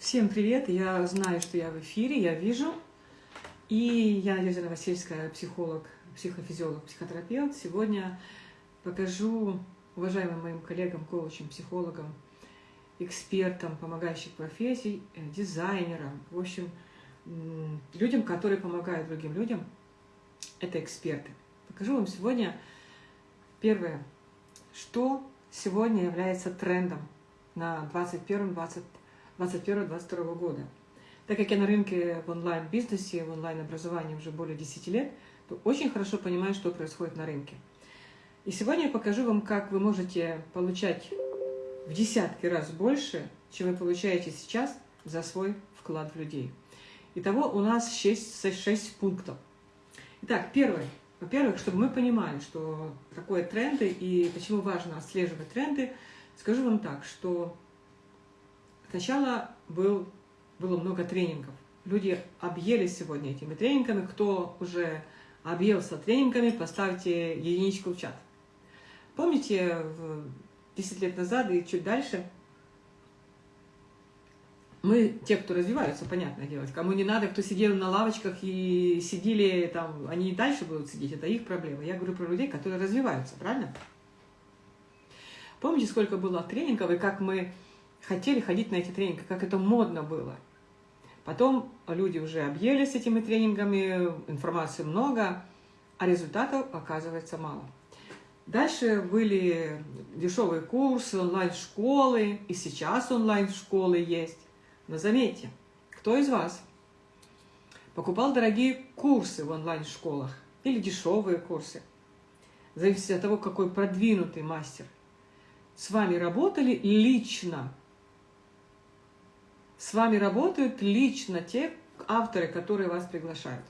Всем привет! Я знаю, что я в эфире, я вижу. И я Надежда Новосельская, психолог, психофизиолог, психотерапевт. Сегодня покажу уважаемым моим коллегам, коучам, психологам, экспертам, помогающих профессий, э, дизайнерам, в общем, людям, которые помогают другим людям, это эксперты. Покажу вам сегодня первое, что сегодня является трендом на 21-22 21-22 года. Так как я на рынке в онлайн-бизнесе, в онлайн-образовании уже более 10 лет, то очень хорошо понимаю, что происходит на рынке. И сегодня я покажу вам, как вы можете получать в десятки раз больше, чем вы получаете сейчас за свой вклад в людей. Итого у нас 6, 6 пунктов. Итак, первое. Во-первых, чтобы мы понимали, что такое тренды и почему важно отслеживать тренды, скажу вам так, что Сначала был, было много тренингов. Люди объелись сегодня этими тренингами. Кто уже объелся тренингами, поставьте единичку в чат. Помните, 10 лет назад и чуть дальше мы, те, кто развиваются, понятное дело, кому не надо, кто сидел на лавочках и сидели там, они и дальше будут сидеть, это их проблема. Я говорю про людей, которые развиваются, правильно? Помните, сколько было тренингов и как мы хотели ходить на эти тренинги, как это модно было. Потом люди уже объелись этими тренингами, информации много, а результатов оказывается мало. Дальше были дешевые курсы, онлайн-школы, и сейчас онлайн-школы есть. Но заметьте, кто из вас покупал дорогие курсы в онлайн-школах или дешевые курсы? Зависит от того, какой продвинутый мастер. С вами работали лично с вами работают лично те авторы, которые вас приглашают.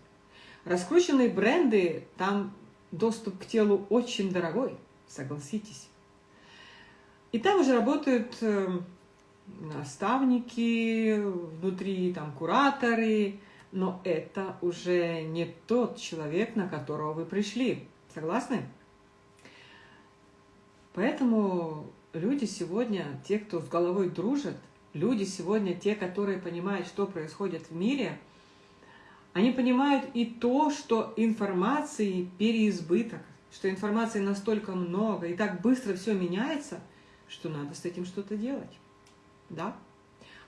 Раскрученные бренды, там доступ к телу очень дорогой, согласитесь. И там уже работают э, наставники, внутри там кураторы, но это уже не тот человек, на которого вы пришли. Согласны? Поэтому люди сегодня, те, кто с головой дружат, люди сегодня, те, которые понимают, что происходит в мире, они понимают и то, что информации переизбыток, что информации настолько много, и так быстро все меняется, что надо с этим что-то делать. Да?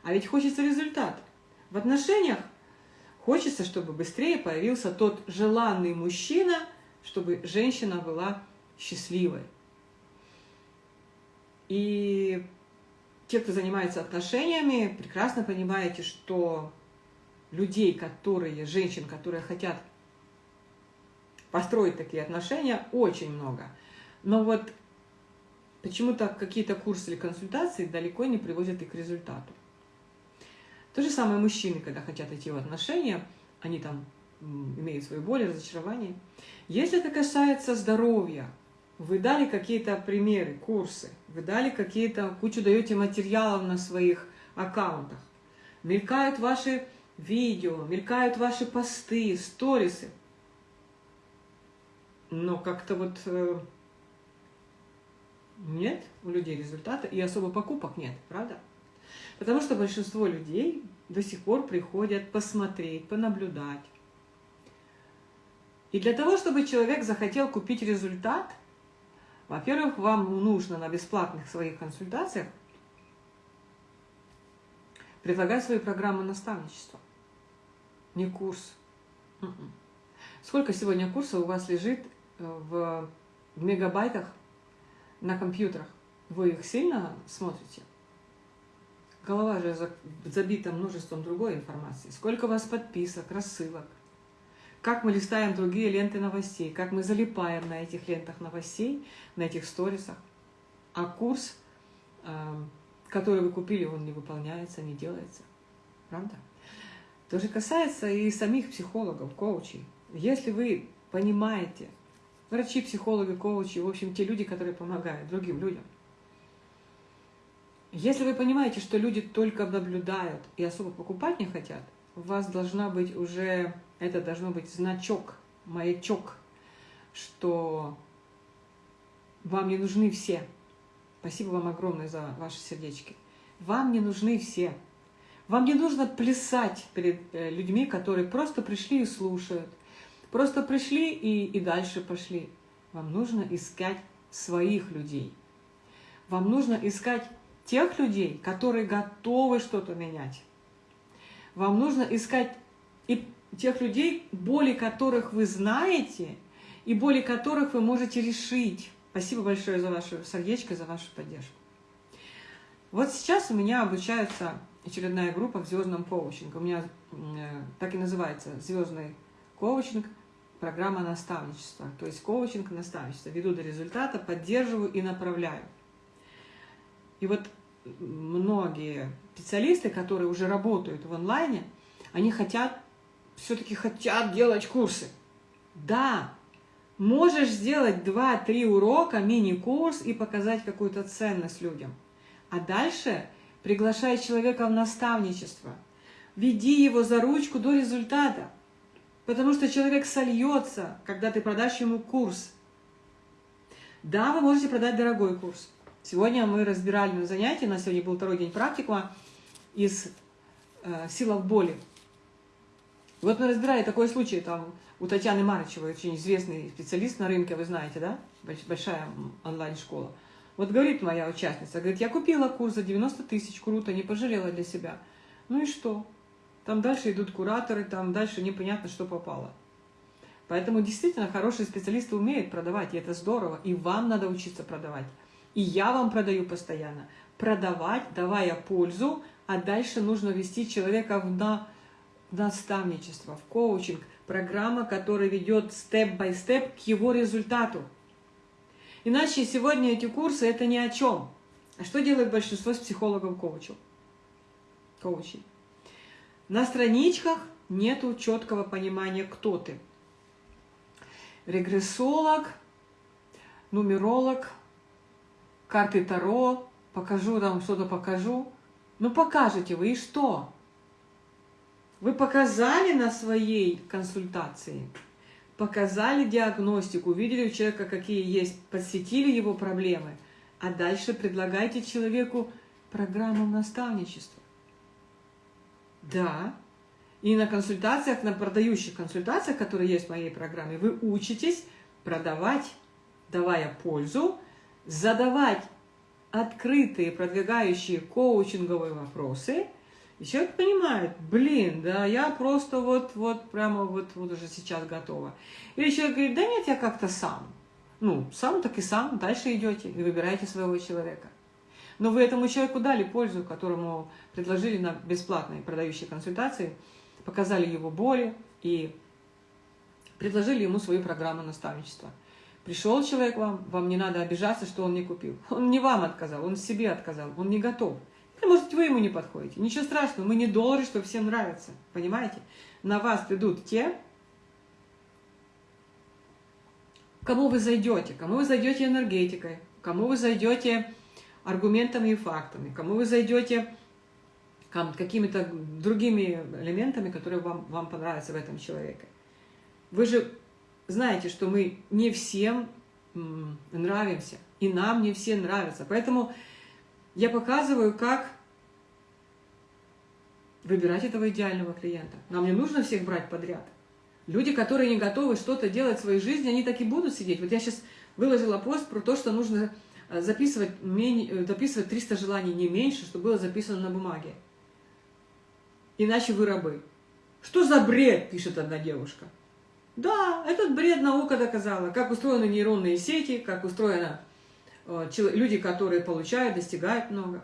А ведь хочется результат. В отношениях хочется, чтобы быстрее появился тот желанный мужчина, чтобы женщина была счастливой. И те, кто занимается отношениями, прекрасно понимаете, что людей, которые, женщин, которые хотят построить такие отношения, очень много. Но вот почему-то какие-то курсы или консультации далеко не приводят их к результату. То же самое мужчины, когда хотят идти в отношения, они там имеют свои боли, разочарования. Если это касается здоровья, вы дали какие-то примеры, курсы, вы дали какие-то, кучу даете материалов на своих аккаунтах. Мелькают ваши видео, мелькают ваши посты, сторисы. Но как-то вот э, нет у людей результата и особо покупок нет, правда? Потому что большинство людей до сих пор приходят посмотреть, понаблюдать. И для того, чтобы человек захотел купить результат – во-первых, вам нужно на бесплатных своих консультациях предлагать свои программы наставничества. Не курс. М-м. Сколько сегодня курсов у вас лежит э, в мегабайтах на компьютерах? Вы их сильно смотрите? Голова же забита множеством другой информации. Сколько у вас подписок, рассылок – как мы листаем другие ленты новостей, как мы залипаем на этих лентах новостей, на этих сторисах. А курс, эм, который вы купили, он не выполняется, не делается. Правда? То же касается и самих психологов, коучей. Если вы понимаете, врачи, психологи, коучи, в общем, те люди, которые помогают другим людям, если вы понимаете, что люди только наблюдают и особо покупать не хотят, у вас должна быть уже это должно быть значок, маячок, что вам не нужны все. Спасибо вам огромное за ваши сердечки. Вам не нужны все. Вам не нужно плясать перед э, людьми, которые просто пришли и слушают. Просто пришли и, и дальше пошли. Вам нужно искать своих людей. Вам нужно искать тех людей, которые готовы что-то менять. Вам нужно искать и тех людей, боли которых вы знаете, и боли которых вы можете решить. Спасибо большое за ваше сердечко, за вашу поддержку. Вот сейчас у меня обучается очередная группа в звездном коучинге. У меня э, так и называется звездный коучинг, программа наставничества. То есть коучинг наставничество. Веду до результата, поддерживаю и направляю. И вот многие специалисты, которые уже работают в онлайне, они хотят, все-таки хотят делать курсы. Да, можешь сделать 2-3 урока, мини-курс и показать какую-то ценность людям. А дальше приглашай человека в наставничество. Веди его за ручку до результата. Потому что человек сольется, когда ты продашь ему курс. Да, вы можете продать дорогой курс. Сегодня мы разбирали на занятии, у нас сегодня был второй день практикума из э, «Сила в боли». Вот мы разбирали такой случай, там у Татьяны Марычевой, очень известный специалист на рынке, вы знаете, да? Большая онлайн-школа. Вот говорит моя участница, говорит, я купила курс за 90 тысяч, круто, не пожалела для себя. Ну и что? Там дальше идут кураторы, там дальше непонятно, что попало. Поэтому действительно хорошие специалисты умеют продавать, и это здорово, и вам надо учиться продавать. И я вам продаю постоянно. Продавать, давая пользу, а дальше нужно вести человека в на, наставничество, в коучинг. Программа, которая ведет степ-бай-степ к его результату. Иначе сегодня эти курсы это ни о чем. А что делает большинство с психологом-коучем? Коучей. На страничках нету четкого понимания, кто ты. Регрессолог, нумеролог – карты Таро, покажу там что-то покажу. Ну покажете вы и что? Вы показали на своей консультации, показали диагностику, увидели у человека, какие есть, подсветили его проблемы, а дальше предлагайте человеку программу наставничества. Да, и на консультациях, на продающих консультациях, которые есть в моей программе, вы учитесь продавать, давая пользу, задавать открытые, продвигающие коучинговые вопросы, и человек понимает, блин, да я просто вот, вот прямо вот, вот уже сейчас готова. Или человек говорит, да нет, я как-то сам. Ну, сам так и сам, дальше идете и выбираете своего человека. Но вы этому человеку дали пользу, которому предложили на бесплатные продающие консультации, показали его боли и предложили ему свою программу наставничества. Пришел человек вам, вам не надо обижаться, что он не купил. Он не вам отказал, он себе отказал, он не готов. Или, может, вы ему не подходите. Ничего страшного, мы не доллары, что всем нравится. Понимаете? На вас придут те, кому вы зайдете, кому вы зайдете энергетикой, кому вы зайдете аргументами и фактами, кому вы зайдете какими-то другими элементами, которые вам, вам понравятся в этом человеке. Вы же знаете, что мы не всем нравимся, и нам не все нравятся. Поэтому я показываю, как выбирать этого идеального клиента. Нам не нужно всех брать подряд. Люди, которые не готовы что-то делать в своей жизни, они так и будут сидеть. Вот я сейчас выложила пост про то, что нужно э, записывать, э, записывать 300 желаний не меньше, чтобы было записано на бумаге. Иначе вы рабы. Что за бред, пишет одна девушка. Да, этот бред наука доказала, как устроены нейронные сети, как устроены э, люди, которые получают, достигают много.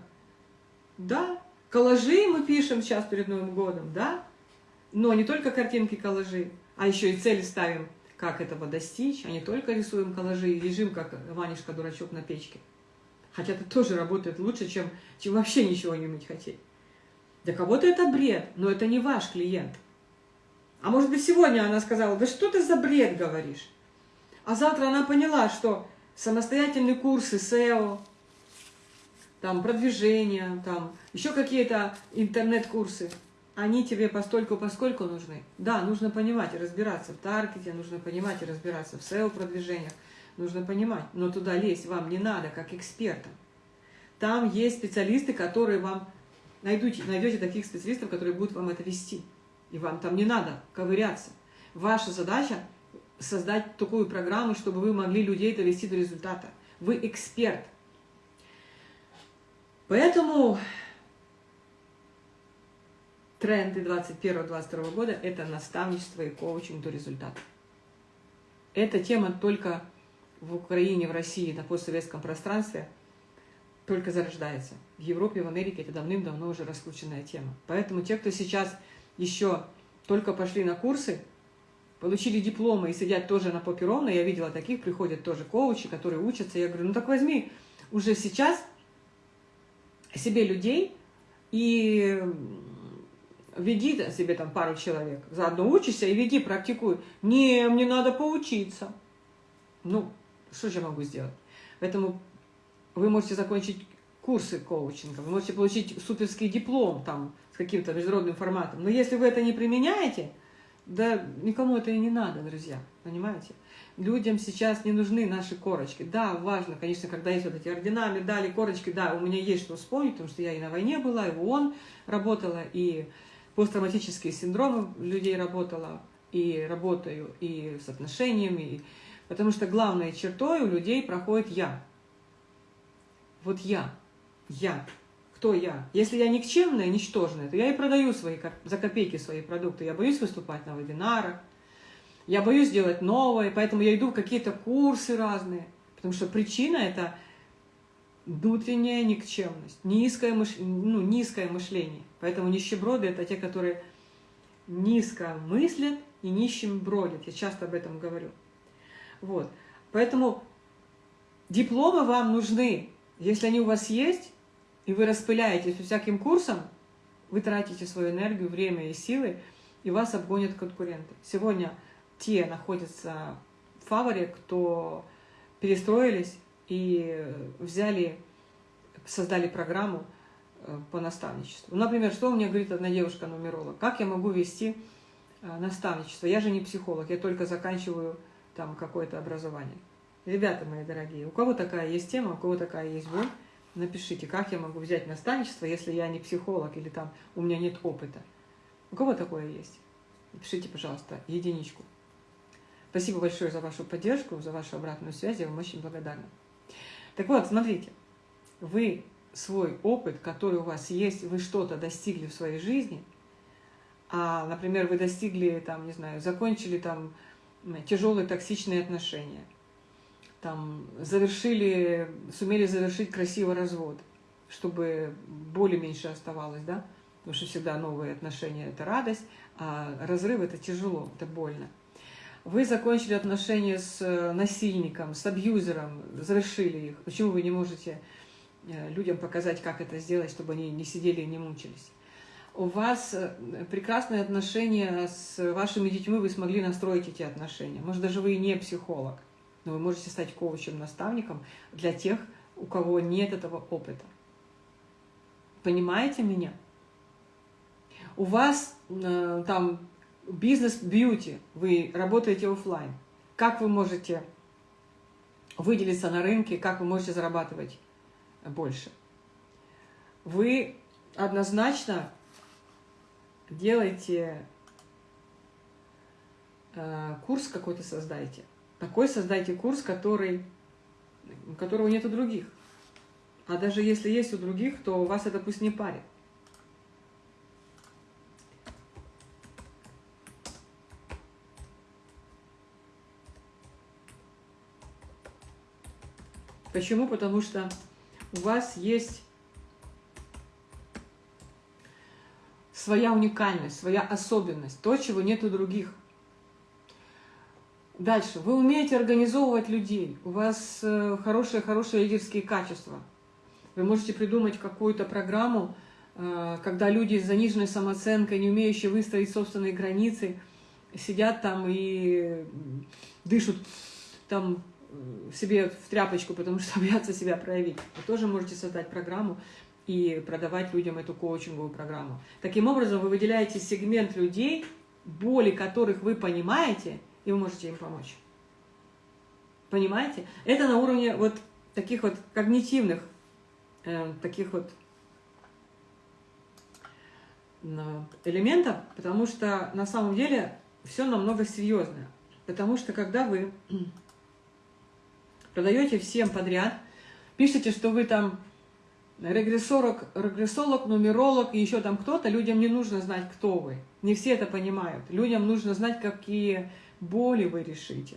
Да, коллажи мы пишем сейчас перед Новым годом, да, но не только картинки коллажи, а еще и цели ставим, как этого достичь, а не только рисуем коллажи и лежим, как Ванюшка-дурачок на печке. Хотя это тоже работает лучше, чем, чем вообще ничего не уметь хотеть. Для кого-то это бред, но это не ваш клиент – а может быть, сегодня она сказала, да что ты за бред говоришь? А завтра она поняла, что самостоятельные курсы SEO, там продвижение, там еще какие-то интернет-курсы, они тебе постольку поскольку нужны. Да, нужно понимать и разбираться в таргете, нужно понимать и разбираться в SEO-продвижениях, нужно понимать, но туда лезть вам не надо, как экспертам. Там есть специалисты, которые вам найдете, найдете таких специалистов, которые будут вам это вести. И вам там не надо ковыряться. Ваша задача создать такую программу, чтобы вы могли людей довести до результата. Вы эксперт. Поэтому тренды 2021-2022 года – это наставничество и коучинг до результата. Эта тема только в Украине, в России, на постсоветском пространстве только зарождается. В Европе, в Америке это давным-давно уже раскрученная тема. Поэтому те, кто сейчас еще только пошли на курсы, получили дипломы и сидят тоже на попе ровно, я видела таких, приходят тоже коучи, которые учатся, я говорю, ну так возьми уже сейчас себе людей и веди себе там пару человек, заодно учишься и веди, практикуй. Не, мне надо поучиться. Ну, что же я могу сделать? Поэтому вы можете закончить курсы коучинга, вы можете получить суперский диплом там с каким-то международным форматом. Но если вы это не применяете, да никому это и не надо, друзья, понимаете? Людям сейчас не нужны наши корочки. Да, важно, конечно, когда есть вот эти ордена, медали, корочки, да, у меня есть что вспомнить, потому что я и на войне была, и в ООН работала, и посттравматические синдромы людей работала, и работаю, и с отношениями, потому что главной чертой у людей проходит «я». Вот «я», «я». Кто я? Если я никчемная, ничтожная, то я и продаю свои, за копейки свои продукты. Я боюсь выступать на вебинарах, я боюсь делать новое, поэтому я иду в какие-то курсы разные. Потому что причина – это внутренняя никчемность, низкое, мыш... ну, низкое мышление. Поэтому нищеброды – это те, которые низко мыслят и нищим бродят. Я часто об этом говорю. Вот. Поэтому дипломы вам нужны. Если они у вас есть, и вы распыляетесь по всяким курсам, вы тратите свою энергию, время и силы, и вас обгонят конкуренты. Сегодня те находятся в фаворе, кто перестроились и взяли, создали программу э, по наставничеству. Например, что мне говорит одна девушка-нумеролог? Как я могу вести э, наставничество? Я же не психолог, я только заканчиваю там какое-то образование. Ребята мои дорогие, у кого такая есть тема, у кого такая есть боль, напишите, как я могу взять наставничество, если я не психолог или там у меня нет опыта. У кого такое есть? Напишите, пожалуйста, единичку. Спасибо большое за вашу поддержку, за вашу обратную связь, я вам очень благодарна. Так вот, смотрите, вы свой опыт, который у вас есть, вы что-то достигли в своей жизни, а, например, вы достигли, там, не знаю, закончили там тяжелые токсичные отношения, там, завершили, сумели завершить красивый развод, чтобы боли меньше оставалось, да, потому что всегда новые отношения – это радость, а разрыв – это тяжело, это больно. Вы закончили отношения с э, насильником, с абьюзером, завершили их. Почему вы не можете э, людям показать, как это сделать, чтобы они не сидели и не мучились? У вас э, прекрасные отношения с вашими детьми, вы смогли настроить эти отношения. Может, даже вы и не психолог, но вы можете стать коучем, наставником для тех, у кого нет этого опыта. Понимаете меня? У вас э, там бизнес-бьюти, вы работаете офлайн. Как вы можете выделиться на рынке, как вы можете зарабатывать больше? Вы однозначно делаете э, курс какой-то создайте. Такой создайте курс, который, которого нет у других. А даже если есть у других, то вас это пусть не парит. Почему? Потому что у вас есть своя уникальность, своя особенность, то, чего нет у других. Дальше. Вы умеете организовывать людей, у вас хорошие-хорошие э, лидерские качества. Вы можете придумать какую-то программу, э, когда люди с заниженной самооценкой, не умеющие выстроить собственные границы, сидят там и дышат там себе в тряпочку, потому что боятся себя проявить. Вы тоже можете создать программу и продавать людям эту коучинговую программу. Таким образом, вы выделяете сегмент людей, боли которых вы понимаете, и вы можете им помочь. Понимаете? Это на уровне вот таких вот когнитивных, э, таких вот элементов, потому что на самом деле все намного серьезное. Потому что когда вы продаете всем подряд, пишете, что вы там регрессолог, регрессолог, нумеролог и еще там кто-то, людям не нужно знать, кто вы. Не все это понимают. Людям нужно знать, какие боли вы решите.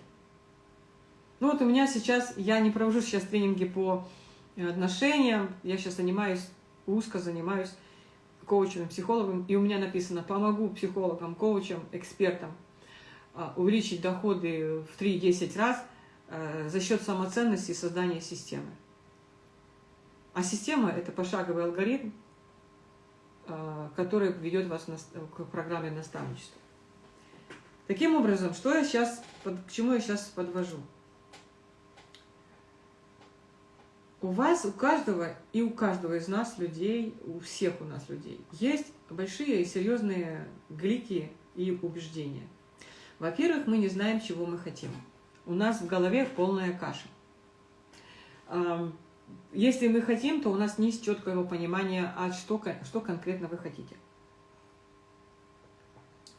Ну вот у меня сейчас, я не провожу сейчас тренинги по отношениям, я сейчас занимаюсь, узко занимаюсь коучем, психологом, и у меня написано «помогу психологам, коучам, экспертам а, увеличить доходы в 3-10 раз э, за счет самоценности и создания системы». А система – это пошаговый алгоритм, э, который ведет вас к программе наставничества. Таким образом, что я сейчас, к чему я сейчас подвожу? у вас, у каждого и у каждого из нас людей, у всех у нас людей, есть большие и серьезные глики и убеждения. Во-первых, мы не знаем, чего мы хотим. У нас в голове полная каша. Если мы хотим, то у нас нет четкого понимания, а что, что конкретно вы хотите.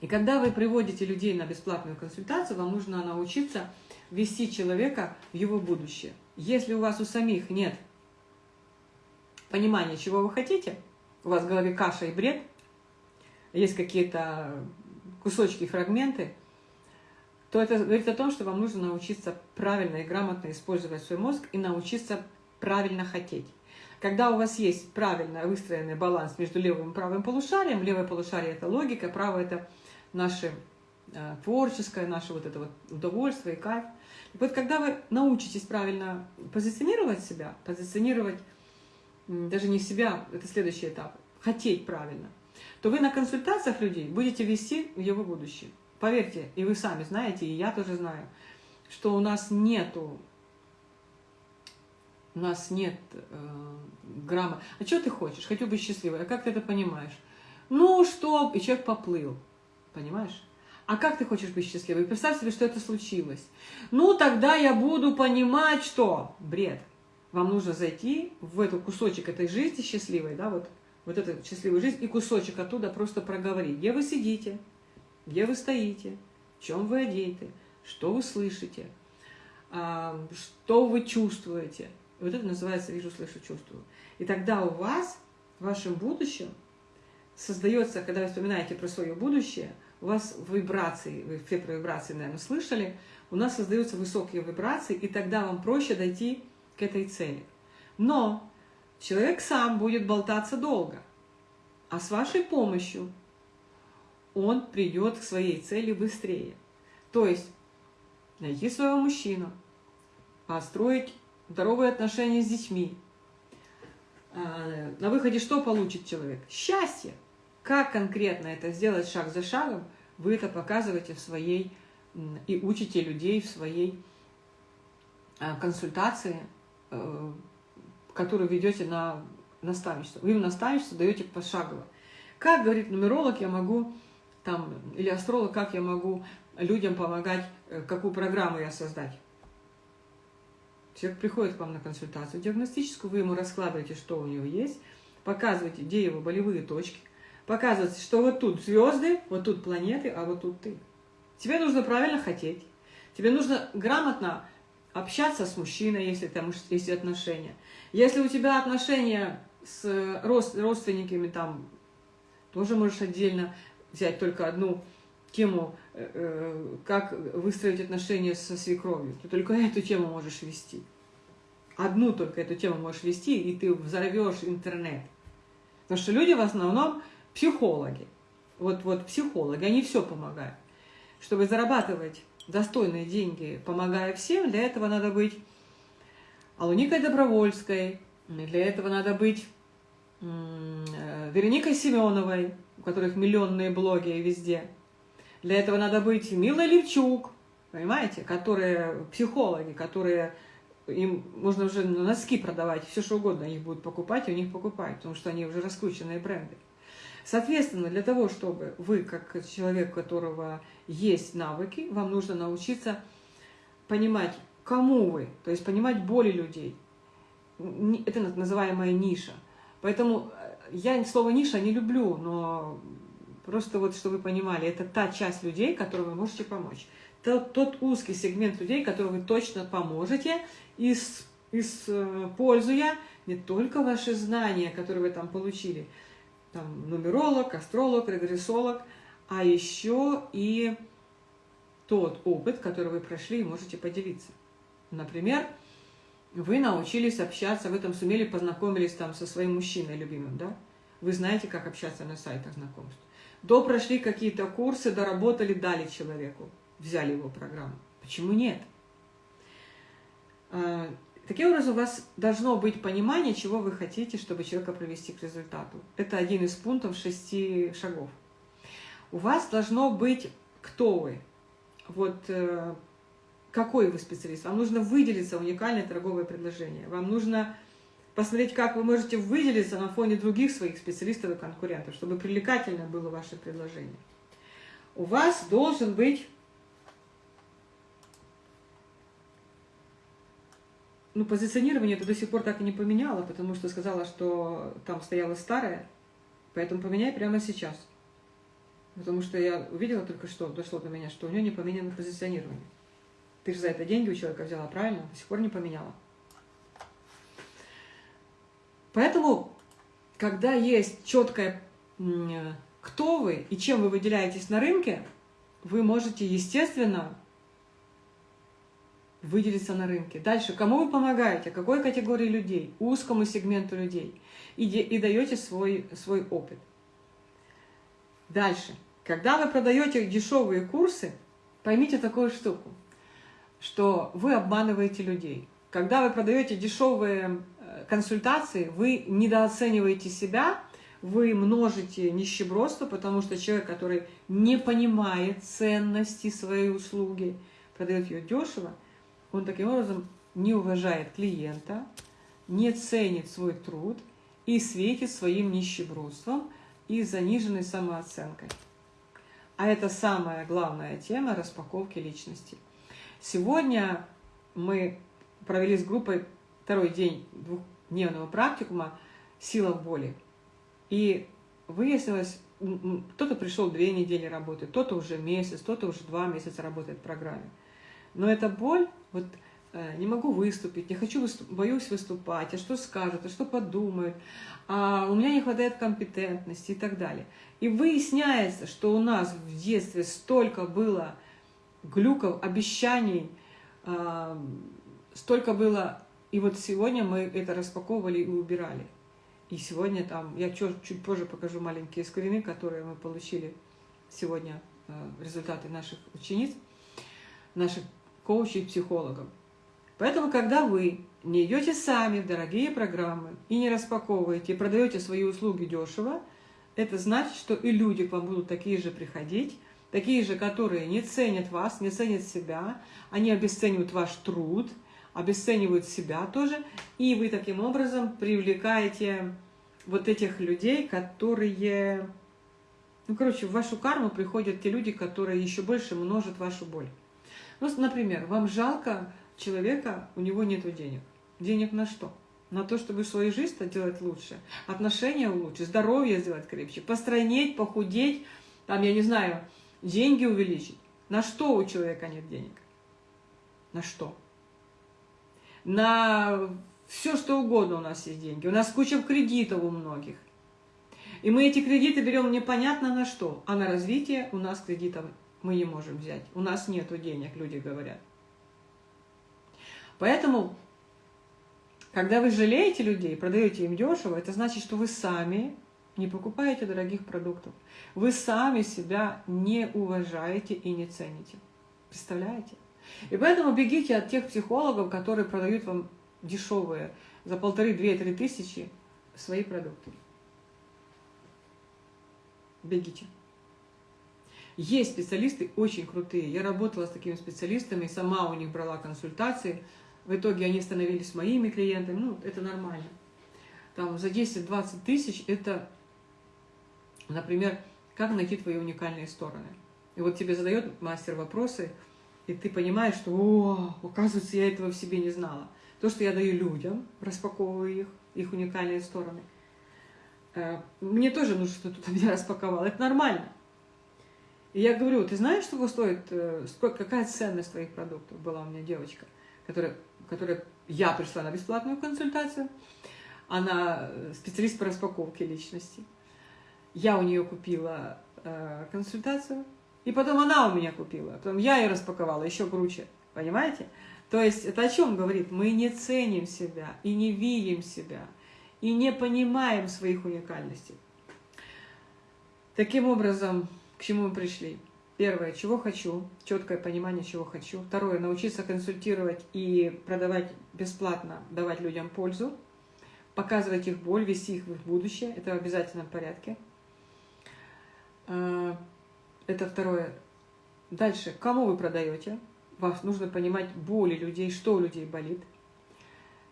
И когда вы приводите людей на бесплатную консультацию, вам нужно научиться вести человека в его будущее. Если у вас у самих нет понимания, чего вы хотите, у вас в голове каша и бред, есть какие-то кусочки, фрагменты, то это говорит о том, что вам нужно научиться правильно и грамотно использовать свой мозг и научиться правильно хотеть. Когда у вас есть правильно выстроенный баланс между левым и правым полушарием, левое полушарие – это логика, правое – это наше э, творческое, наше вот это вот удовольствие и кайф – вот когда вы научитесь правильно позиционировать себя, позиционировать даже не себя, это следующий этап, хотеть правильно, то вы на консультациях людей будете вести его будущее. Поверьте, и вы сами знаете, и я тоже знаю, что у нас нету у нас нет э, грамма. А что ты хочешь? Хочу быть счастливой. А как ты это понимаешь? Ну, что? И человек поплыл. Понимаешь? А как ты хочешь быть счастливой? Представь себе, что это случилось. Ну, тогда я буду понимать, что... Бред. Вам нужно зайти в этот кусочек этой жизни счастливой, да, вот, вот эту счастливую жизнь, и кусочек оттуда просто проговорить. Где вы сидите, где вы стоите, в чем вы одеты, что вы слышите, а, что вы чувствуете. И вот это называется «вижу, слышу, чувствую». И тогда у вас, в вашем будущем, создается, когда вы вспоминаете про свое будущее – у вас вибрации, вы фильтры вибрации, наверное, слышали, у нас создаются высокие вибрации, и тогда вам проще дойти к этой цели. Но человек сам будет болтаться долго, а с вашей помощью он придет к своей цели быстрее. То есть найти своего мужчину, построить здоровые отношения с детьми. А, на выходе что получит человек? Счастье. Как конкретно это сделать шаг за шагом, вы это показываете в своей и учите людей в своей а, консультации, э, которую ведете на наставничество. Вы в наставничество даете пошагово. Как, говорит нумеролог, я могу, там, или астролог, как я могу людям помогать, э, какую программу я создать. Человек приходит к вам на консультацию диагностическую, вы ему раскладываете, что у него есть, показываете, где его болевые точки, Показывается, что вот тут звезды, вот тут планеты, а вот тут ты. Тебе нужно правильно хотеть. Тебе нужно грамотно общаться с мужчиной, если там есть отношения. Если у тебя отношения с родственниками, там тоже можешь отдельно взять только одну тему, э, э, как выстроить отношения со свекровью. Ты только эту тему можешь вести. Одну только эту тему можешь вести, и ты взорвешь интернет. Потому что люди в основном психологи. Вот, вот психологи, они все помогают. Чтобы зарабатывать достойные деньги, помогая всем, для этого надо быть Алуникой Добровольской, для этого надо быть э, Вероникой Семеновой, у которых миллионные блоги везде. Для этого надо быть Милой Левчук, понимаете, которые психологи, которые им можно уже носки продавать, все что угодно их будут покупать, и у них покупают, потому что они уже раскрученные бренды. Соответственно, для того, чтобы вы, как человек, у которого есть навыки, вам нужно научиться понимать, кому вы, то есть понимать боли людей. Это называемая ниша. Поэтому я слово ниша не люблю, но просто вот, чтобы вы понимали, это та часть людей, которой вы можете помочь. Тот, тот узкий сегмент людей, которым вы точно поможете, используя не только ваши знания, которые вы там получили, там, нумеролог, астролог, регрессолог, а еще и тот опыт, который вы прошли и можете поделиться. Например, вы научились общаться, вы там сумели, познакомились там со своим мужчиной любимым, да? Вы знаете, как общаться на сайтах знакомств. До прошли какие-то курсы, доработали, дали человеку, взяли его программу. Почему нет? А, таким образом, у вас должно быть понимание, чего вы хотите, чтобы человека привести к результату. Это один из пунктов шести шагов. У вас должно быть, кто вы. Вот э, какой вы специалист. Вам нужно выделиться уникальное торговое предложение. Вам нужно посмотреть, как вы можете выделиться на фоне других своих специалистов и конкурентов, чтобы привлекательно было ваше предложение. У вас должен быть ну, позиционирование это до сих пор так и не поменяла, потому что сказала, что там стояло старое, поэтому поменяй прямо сейчас. Потому что я увидела только что, дошло до меня, что у нее не поменяно позиционирование. Ты же за это деньги у человека взяла, правильно? До сих пор не поменяла. Поэтому, когда есть четкое, кто вы и чем вы выделяетесь на рынке, вы можете, естественно, выделиться на рынке. Дальше, кому вы помогаете, какой категории людей, узкому сегменту людей, и, и даете свой, свой опыт. Дальше, когда вы продаете дешевые курсы, поймите такую штуку – что вы обманываете людей. Когда вы продаете дешевые э, консультации, вы недооцениваете себя, вы множите нищебродство, потому что человек, который не понимает ценности своей услуги, продает ее дешево, он таким образом не уважает клиента, не ценит свой труд и светит своим нищебродством и заниженной самооценкой. А это самая главная тема распаковки личности – Сегодня мы провели с группой второй день двухдневного практикума «Сила боли». И выяснилось, кто-то пришел две недели работы, кто-то уже месяц, кто-то уже два месяца работает в программе. Но эта боль, вот э, не могу выступить, не хочу, выступ, боюсь выступать, а что скажут, а что подумают, а у меня не хватает компетентности и так далее. И выясняется, что у нас в детстве столько было глюков, обещаний, э, столько было. И вот сегодня мы это распаковывали и убирали. И сегодня там, я чуть, чуть позже покажу маленькие скрины, которые мы получили сегодня, э, результаты наших учениц, наших коучей и психологов. Поэтому, когда вы не идете сами в дорогие программы и не распаковываете, продаете свои услуги дешево, это значит, что и люди к вам будут такие же приходить, такие же, которые не ценят вас, не ценят себя, они обесценивают ваш труд, обесценивают себя тоже, и вы таким образом привлекаете вот этих людей, которые... Ну, короче, в вашу карму приходят те люди, которые еще больше множат вашу боль. Ну, например, вам жалко человека, у него нет денег. Денег на что? На то, чтобы свою жизнь делать лучше, отношения лучше, здоровье сделать крепче, постройнеть, похудеть, там, я не знаю, деньги увеличить. На что у человека нет денег? На что? На все, что угодно у нас есть деньги. У нас куча кредитов у многих. И мы эти кредиты берем непонятно на что. А на развитие у нас кредитов мы не можем взять. У нас нет денег, люди говорят. Поэтому, когда вы жалеете людей, продаете им дешево, это значит, что вы сами не покупаете дорогих продуктов. Вы сами себя не уважаете и не цените. Представляете? И поэтому бегите от тех психологов, которые продают вам дешевые за полторы, две, три тысячи свои продукты. Бегите. Есть специалисты очень крутые. Я работала с такими специалистами, сама у них брала консультации. В итоге они становились моими клиентами. Ну, это нормально. Там за 10-20 тысяч это Например, как найти твои уникальные стороны? И вот тебе задает мастер вопросы, и ты понимаешь, что, о, оказывается, я этого в себе не знала. То, что я даю людям, распаковываю их, их уникальные стороны. э, мне тоже нужно, что кто-то меня распаковал. Это нормально. И я говорю, ты знаешь, сколько стоит, э, сколько, какая ценность твоих продуктов? Была у меня девочка, которая, которая я пришла на бесплатную консультацию. Она э, специалист по распаковке личности. Я у нее купила э, консультацию, и потом она у меня купила. Потом я ее распаковала, еще круче. Понимаете? То есть это о чем говорит? Мы не ценим себя и не видим себя, и не понимаем своих уникальностей. Таким образом, к чему мы пришли? Первое, чего хочу, четкое понимание, чего хочу. Второе, научиться консультировать и продавать бесплатно, давать людям пользу, показывать их боль, вести их в их будущее. Это в обязательном порядке. А, это второе. Дальше, кому вы продаете? Вас нужно понимать боли людей, что у людей болит.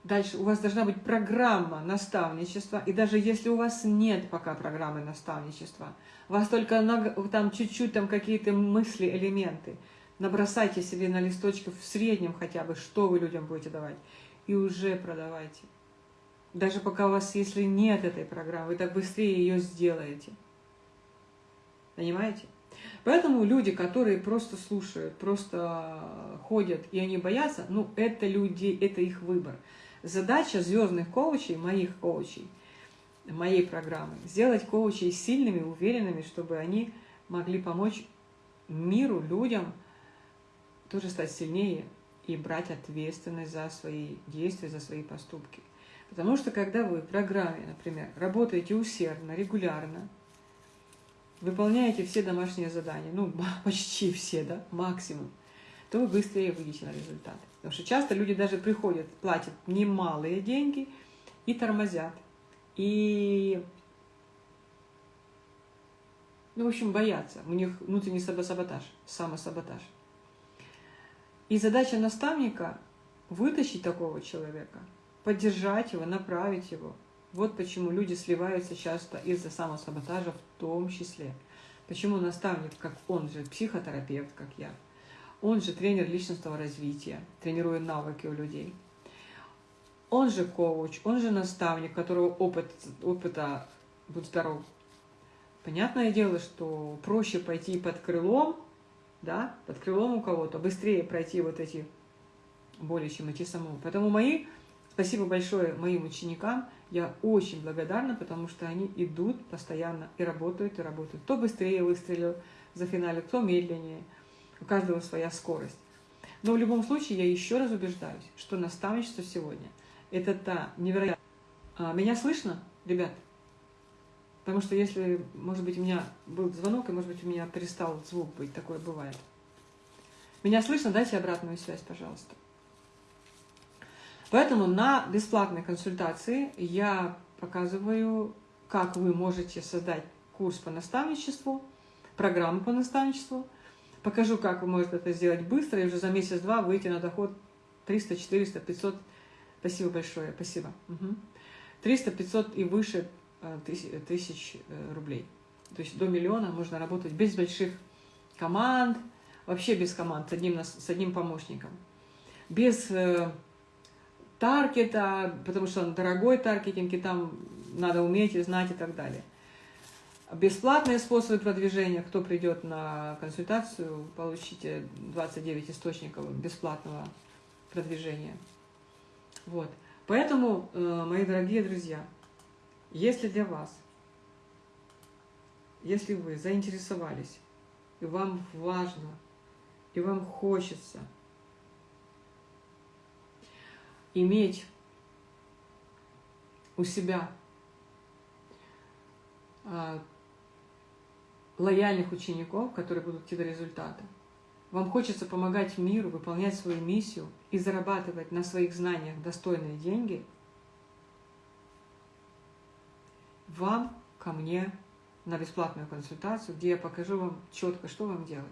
Дальше у вас должна быть программа наставничества, и даже если у вас нет пока программы наставничества, вас только там чуть-чуть там какие-то мысли, элементы, набросайте себе на листочках в среднем хотя бы, что вы людям будете давать, и уже продавайте. Даже пока у вас, если нет этой программы, вы так быстрее ее сделаете. Понимаете? Поэтому люди, которые просто слушают, просто ходят, и они боятся, ну, это люди, это их выбор. Задача звездных коучей, моих коучей, моей программы, сделать коучей сильными, уверенными, чтобы они могли помочь миру, людям тоже стать сильнее и брать ответственность за свои действия, за свои поступки. Потому что когда вы в программе, например, работаете усердно, регулярно, выполняете все домашние задания, ну, почти все, да, максимум, то вы быстрее выйдете на результат. Потому что часто люди даже приходят, платят немалые деньги и тормозят. И, ну, в общем, боятся. У них внутренний саботаж, самосаботаж. И задача наставника – вытащить такого человека, поддержать его, направить его – вот почему люди сливаются часто из-за самосаботажа в том числе. Почему наставник, как он же психотерапевт, как я, он же тренер личностного развития, тренирует навыки у людей. Он же коуч, он же наставник, которого опыт, опыта, будь здоров. Понятное дело, что проще пойти под крылом, да, под крылом у кого-то, быстрее пройти вот эти боли, чем идти самому. Поэтому мои, спасибо большое моим ученикам – я очень благодарна, потому что они идут постоянно и работают, и работают. Кто быстрее выстрелил за финале, кто медленнее. У каждого своя скорость. Но в любом случае я еще раз убеждаюсь, что наставничество сегодня – это та невероятная... А, меня слышно, ребят? Потому что если, может быть, у меня был звонок, и, может быть, у меня перестал звук быть, такое бывает. Меня слышно? Дайте обратную связь, пожалуйста. Поэтому на бесплатной консультации я показываю, как вы можете создать курс по наставничеству, программу по наставничеству. Покажу, как вы можете это сделать быстро и уже за месяц-два выйти на доход 300, 400, 500. Спасибо большое, спасибо. Угу. 300, 500 и выше э, тысяч э, рублей. То есть до миллиона можно работать без больших команд, вообще без команд, с одним, с одним помощником. Без э, таргета, потому что он дорогой таргетинг, и там надо уметь и знать и так далее. Бесплатные способы продвижения. Кто придет на консультацию, получите 29 источников бесплатного продвижения. Вот. Поэтому, э, мои дорогие друзья, если для вас, если вы заинтересовались, и вам важно, и вам хочется – иметь у себя а, лояльных учеников, которые будут идти до результата. Вам хочется помогать миру, выполнять свою миссию и зарабатывать на своих знаниях достойные деньги, вам ко мне на бесплатную консультацию, где я покажу вам четко, что вам делать.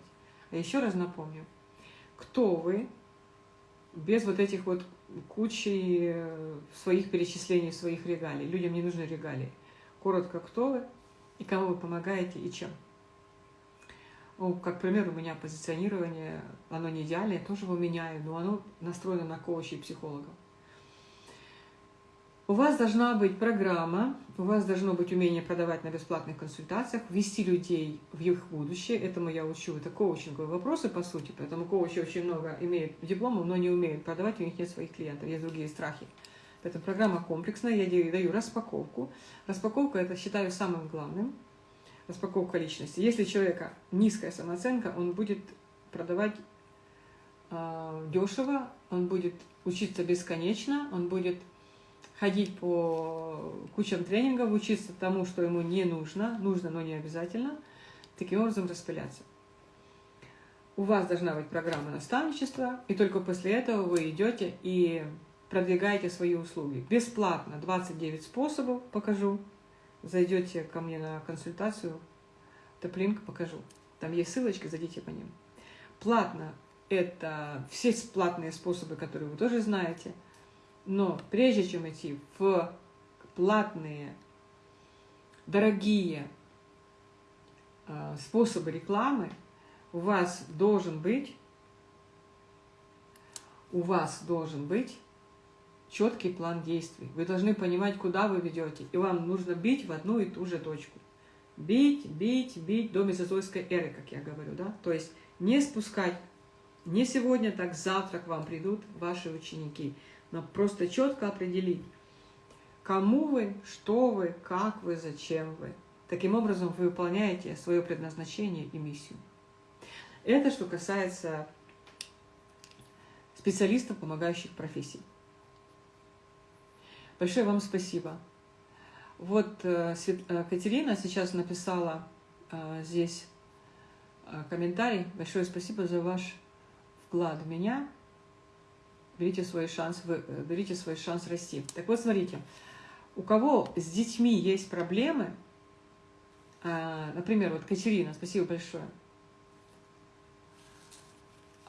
А еще раз напомню, кто вы, без вот этих вот кучей э, своих перечислений, своих регалий. Людям не нужны регалии. Коротко, кто вы и кому вы помогаете и чем. Ну, как пример, у меня позиционирование, оно не идеальное, тоже его меняю, но оно настроено на коучей и психологов. У вас должна быть программа, у вас должно быть умение продавать на бесплатных консультациях, вести людей в их будущее. Этому я учу. Это коучинговые вопросы, по сути. Поэтому коучи очень много имеют дипломов, но не умеют продавать, у них нет своих клиентов, есть другие страхи. Поэтому программа комплексная, я даю распаковку. Распаковка – это считаю самым главным. Распаковка личности. Если у человека низкая самооценка, он будет продавать э, дешево, он будет учиться бесконечно, он будет ходить по кучам тренингов, учиться тому, что ему не нужно, нужно, но не обязательно, таким образом распыляться. У вас должна быть программа наставничества, и только после этого вы идете и продвигаете свои услуги. Бесплатно, 29 способов покажу. Зайдете ко мне на консультацию, топлинк покажу. Там есть ссылочки, зайдите по ним. Платно – это все платные способы, которые вы тоже знаете – но прежде чем идти в платные, дорогие э, способы рекламы, у вас должен быть, у вас должен быть четкий план действий. Вы должны понимать, куда вы ведете, и вам нужно бить в одну и ту же точку. Бить, бить, бить до мезозойской эры, как я говорю, да? То есть не спускать, не сегодня, так завтра к вам придут ваши ученики – но просто четко определить, кому вы, что вы, как вы, зачем вы. Таким образом, вы выполняете свое предназначение и миссию. Это что касается специалистов, помогающих профессий. Большое вам спасибо. Вот э, э, Катерина сейчас написала э, здесь комментарий. Большое спасибо за ваш вклад в меня берите свой шанс, берите свой шанс расти. Так вот, смотрите, у кого с детьми есть проблемы, например, вот Катерина, спасибо большое,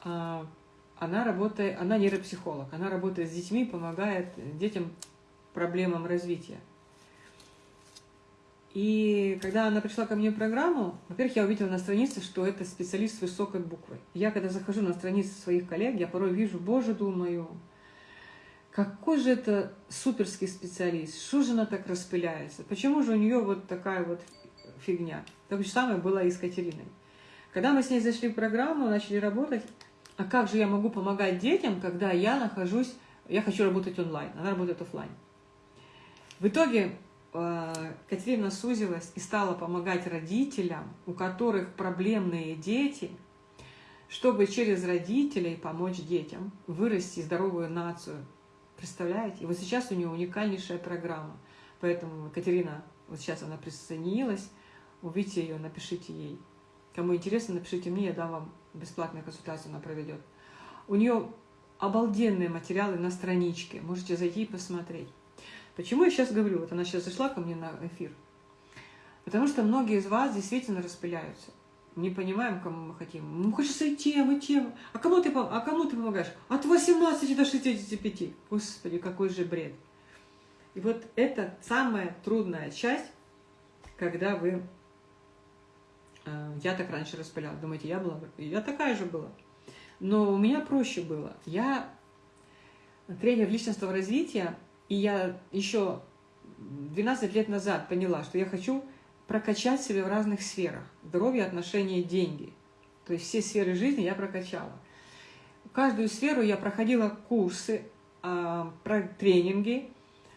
а, она работает, она нейропсихолог, она работает с детьми, помогает детям проблемам развития. И когда она пришла ко мне в программу, во-первых, я увидела на странице, что это специалист с высокой буквы. Я, когда захожу на страницы своих коллег, я порой вижу, боже, думаю, какой же это суперский специалист, что же она так распыляется, почему же у нее вот такая вот фигня. Так же самое было и с Катериной. Когда мы с ней зашли в программу, начали работать, а как же я могу помогать детям, когда я нахожусь, я хочу работать онлайн, она работает офлайн. В итоге Э, Катерина сузилась и стала помогать родителям, у которых проблемные дети, чтобы через родителей помочь детям вырасти здоровую нацию. Представляете? И вот сейчас у нее уникальнейшая программа. Поэтому Катерина, вот сейчас она присоединилась, увидите ее, напишите ей. Кому интересно, напишите мне, я дам вам бесплатную консультацию, она проведет. У нее обалденные материалы на страничке, можете зайти и посмотреть. Почему я сейчас говорю, вот она сейчас зашла ко мне на эфир, потому что многие из вас действительно распыляются. Не понимаем, кому мы хотим. Ну, хочется и тем, и тем. А кому ты, а кому ты помогаешь? От 18 до 65. Господи, какой же бред. И вот это самая трудная часть, когда вы... Э, я так раньше распыляла. Думаете, я была? Я такая же была. Но у меня проще было. Я тренер личностного развития, и я еще 12 лет назад поняла, что я хочу прокачать себя в разных сферах. Здоровье, отношения, деньги. То есть все сферы жизни я прокачала. Каждую сферу я проходила курсы, а, тренинги.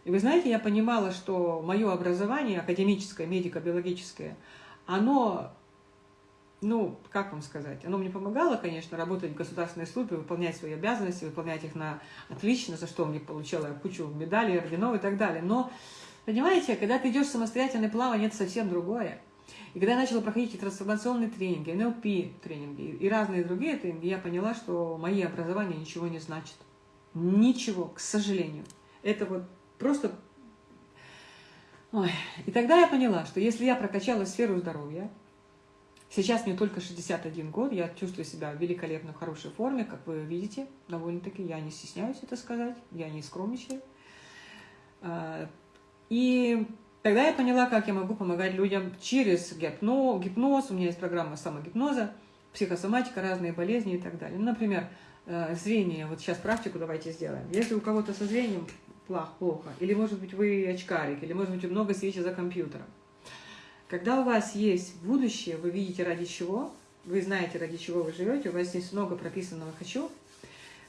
И вы знаете, я понимала, что мое образование, академическое, медико-биологическое, оно ну, как вам сказать, оно мне помогало, конечно, работать в государственной службе, выполнять свои обязанности, выполнять их на отлично, за что мне получала кучу медалей, орденов и так далее. Но, понимаете, когда ты идешь в самостоятельное плавание, это совсем другое. И когда я начала проходить трансформационные тренинги, НЛП тренинги и разные другие тренинги, я поняла, что мои образования ничего не значат. Ничего, к сожалению. Это вот просто... Ой. И тогда я поняла, что если я прокачала сферу здоровья, Сейчас мне только 61 год, я чувствую себя великолепно в хорошей форме, как вы видите, довольно-таки, я не стесняюсь это сказать, я не скромничаю. А, и тогда я поняла, как я могу помогать людям через гипноз, гипноз у меня есть программа самогипноза, психосоматика, разные болезни и так далее. Ну, например, э, зрение, вот сейчас практику давайте сделаем. Если у кого-то со зрением плохо, или, может быть, вы очкарик, или, может быть, много сидите за компьютером. Когда у вас есть будущее, вы видите ради чего, вы знаете, ради чего вы живете, у вас есть много прописанного «хочу»,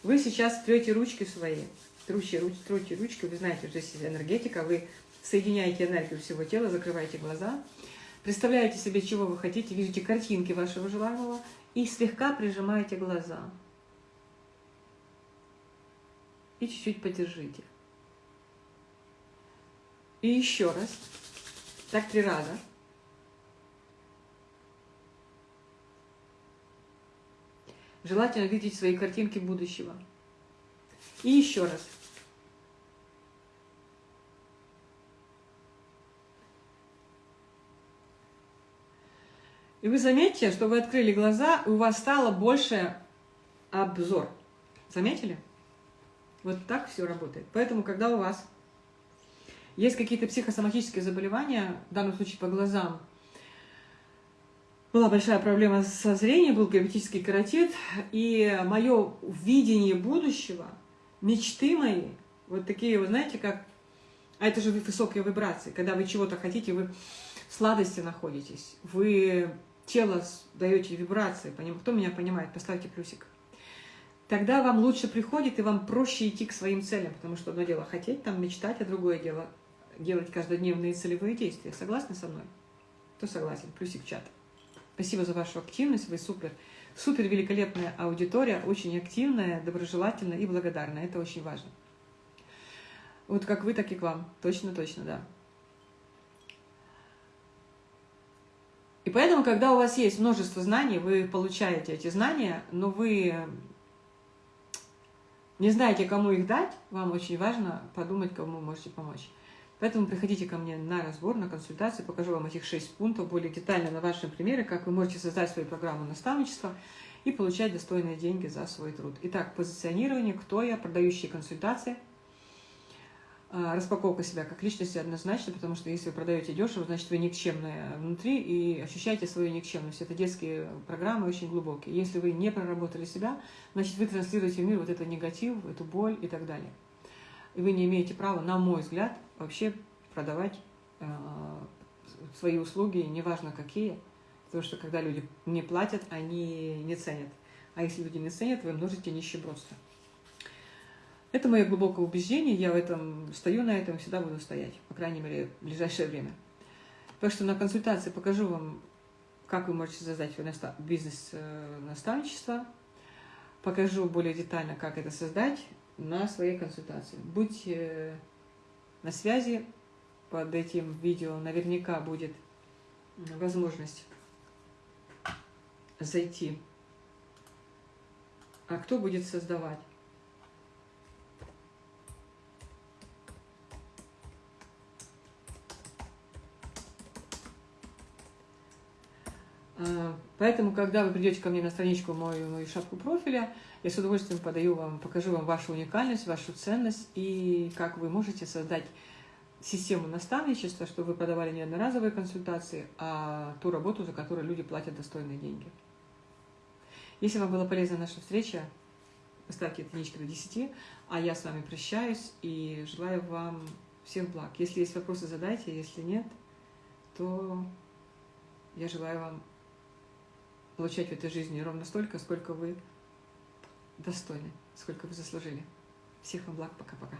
вы сейчас трете ручки свои, трете, руч, трете ручки, вы знаете, что здесь энергетика, вы соединяете энергию всего тела, закрываете глаза, представляете себе, чего вы хотите, видите картинки вашего желаемого и слегка прижимаете глаза. И чуть-чуть подержите. И еще раз. Так три раза. Желательно видеть свои картинки будущего. И еще раз. И вы заметите, что вы открыли глаза, и у вас стало больше обзор. Заметили? Вот так все работает. Поэтому, когда у вас есть какие-то психосоматические заболевания, в данном случае по глазам, была большая проблема со зрением, был геометрический каротит, и мое видение будущего, мечты мои, вот такие, вы знаете, как... А это же высокие вибрации, когда вы чего-то хотите, вы в сладости находитесь, вы тело даете вибрации, кто меня понимает, поставьте плюсик. Тогда вам лучше приходит, и вам проще идти к своим целям, потому что одно дело хотеть, там мечтать, а другое дело делать каждодневные целевые действия. Согласны со мной? Кто согласен? Плюсик чат. Спасибо за вашу активность, вы супер. Супер великолепная аудитория, очень активная, доброжелательная и благодарная. Это очень важно. Вот как вы, так и к вам. Точно, точно, да. И поэтому, когда у вас есть множество знаний, вы получаете эти знания, но вы не знаете, кому их дать, вам очень важно подумать, кому можете помочь. Поэтому приходите ко мне на разбор, на консультацию, покажу вам этих шесть пунктов более детально на вашем примере, как вы можете создать свою программу наставничества и получать достойные деньги за свой труд. Итак, позиционирование, кто я, продающие консультации, а, распаковка себя как личности однозначно, потому что если вы продаете дешево, значит вы никчемная внутри и ощущаете свою никчемность. Это детские программы очень глубокие. Если вы не проработали себя, значит вы транслируете в мир вот этот негатив, эту боль и так далее. И вы не имеете права, на мой взгляд, вообще продавать э, свои услуги, неважно какие, потому что когда люди не платят, они не ценят. А если люди не ценят, вы множите нищебродство. Это мое глубокое убеждение, я в этом стою на этом, всегда буду стоять, по крайней мере, в ближайшее время. Так что на консультации покажу вам, как вы можете создать бизнес-наставничество, э, покажу более детально, как это создать на своей консультации. Будьте на связи. Под этим видео наверняка будет возможность зайти. А кто будет создавать? Поэтому, когда вы придете ко мне на страничку мою, мою шапку профиля, я с удовольствием подаю вам, покажу вам вашу уникальность, вашу ценность и как вы можете создать систему наставничества, чтобы вы продавали не одноразовые консультации, а ту работу, за которую люди платят достойные деньги. Если вам была полезна наша встреча, поставьте единички до 10, а я с вами прощаюсь и желаю вам всех благ. Если есть вопросы, задайте, если нет, то я желаю вам получать в этой жизни ровно столько, сколько вы достойны, сколько вы заслужили. Всех вам благ, пока-пока.